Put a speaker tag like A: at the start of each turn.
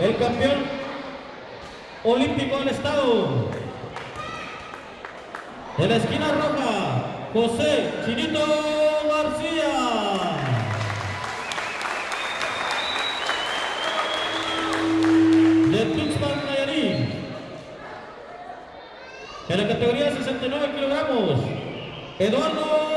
A: el campeón olímpico del estado. De la esquina roja, José Chinito García. De Tuxpan, Nayarit. En la categoría 69 kilogramos, Eduardo